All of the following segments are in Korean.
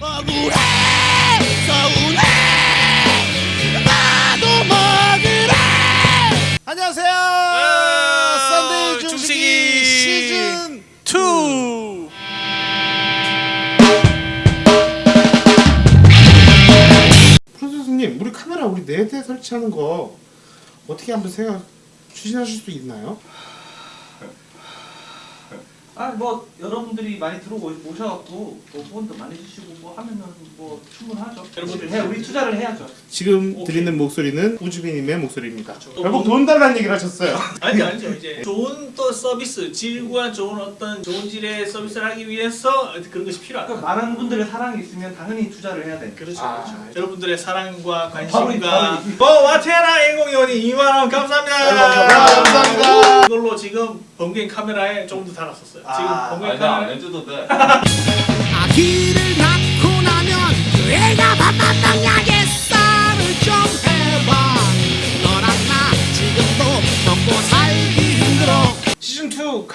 억울해? 서운해. 나도 먹으래 안녕하세요. 썬데이 중식이 시즌 2 프로듀서님 우리 카메라 우리 네대 설치하는 거 어떻게 한번 생각 추진하실 수 있나요? 아뭐 여러분들이 많이 들어오 오셔갖고 뭐 후원도 많이 주시고 뭐 하면은 뭐 충분하죠. 여러분들 해 우리 투자를 해야죠. 지금 오케이. 들리는 목소리는 우주빈님의 목소리입니다 그렇죠. 결국 돈 달라는 얘기를 하셨어요 아니죠 아니죠 이제 좋은 또 서비스 질과 좋은 어떤 좋은 질의 서비스를 하기 위해서 그런 것이 필요하다 그러니까 많은 분들의 사랑이 있으면 당연히 투자를 해야 돼. 그렇죠 아, 그렇죠 아, 여러분들의 사랑과 이- 관심과 뭐 와테라 1002원이 2만 원 감사합니다 아, 감사합니다. 이걸로 지금 번개인 카메라에 조금 더 달았었어요 지금 아, 번개인 아니야 안 카메라에 해줘도 돼.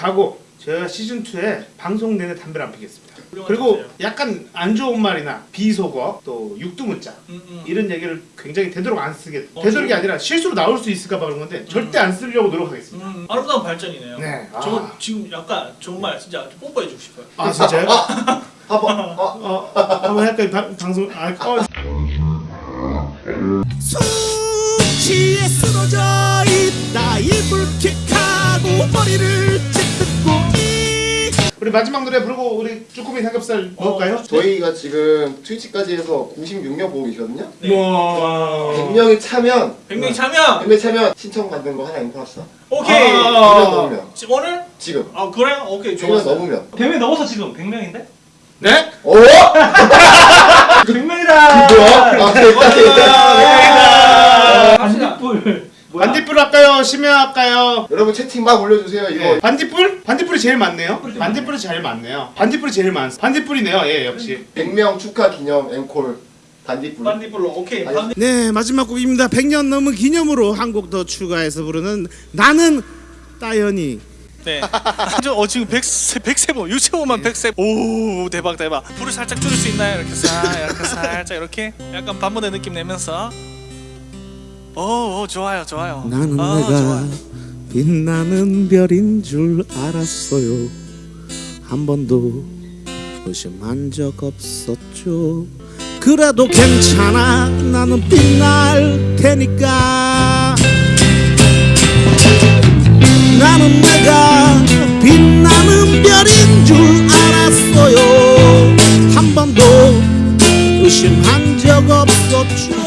가고 제가 시즌2에 방송 내내 담배를 안 피겠습니다 그리고 약간 안 좋은 말이나 비속어 또 육두문자 음, 음. 이런 얘기를 굉장히 되도록 안 쓰게 어, 되도록이 지금- 아니라 실수로 나올 수 있을까 봐 그런 건데 절대 안 쓰려고 노력하겠습니다 음, 아름다운 발전이네요 네, 아. 저 지금 약간 정말 진짜 뽀뽀해 주고 싶어요 아 진짜요? 한번 어, 어, 어, 한번 할까요? 방- 방송 아, 어. 수치에 쓰러져 있다 이불 킥하고 머리를 우리 마지막 노래 부르고 우리 쭈꾸미 삼겹살 먹을까요? 저희가 지금 트위치까지 해서 96명 보고 계시거든요. 네. 와 100명이 차면 100명이 참여 100명 차면 신청 받는 거 하나 인포했어. 오케이 아. 100명 넘으면 지- 오늘 지금 아 그래요 오케이 100명 좋았어 넘으면 100명 넘어서 지금 100명인데? 네? 오! 100명이다. 뭐야? 아 됐다 됐다. 반딧불. 뭐야? 반딧불 할까요? 심야 할까요? 여러분 채팅 막 올려주세요 이거. 네. 반딧불? 반딧불이 제일 많네요 반딧불이 제일 많네요 반딧불이 제일 많 반딧불이네요 예 역시 100명 축하 기념 앵콜 반딧불. 반딧불로 오케이 반딧 네 마지막 곡입니다 100년 넘은 기념으로 한 곡 더 추가해서 부르는 나는 따연이 네. 저, 어 지금 100, 100세보, 유채보만 100세. 오 대박 대박. 불을 살짝 줄일 수 있나요? 이렇게 살, 이렇게 살짝 이렇게 약간 반문의 느낌 내면서. 오, 오 좋아요 좋아요. 나는 아, 내가 좋아요. 빛나는 별인 줄 알았어요. 한 번도 의심한 적 없었죠. 그래도 괜찮아. 나는 빛날 테니까. 나는 내가 빛나는 별인 줄 알았어요. 한 번도 의심한 적 없었죠.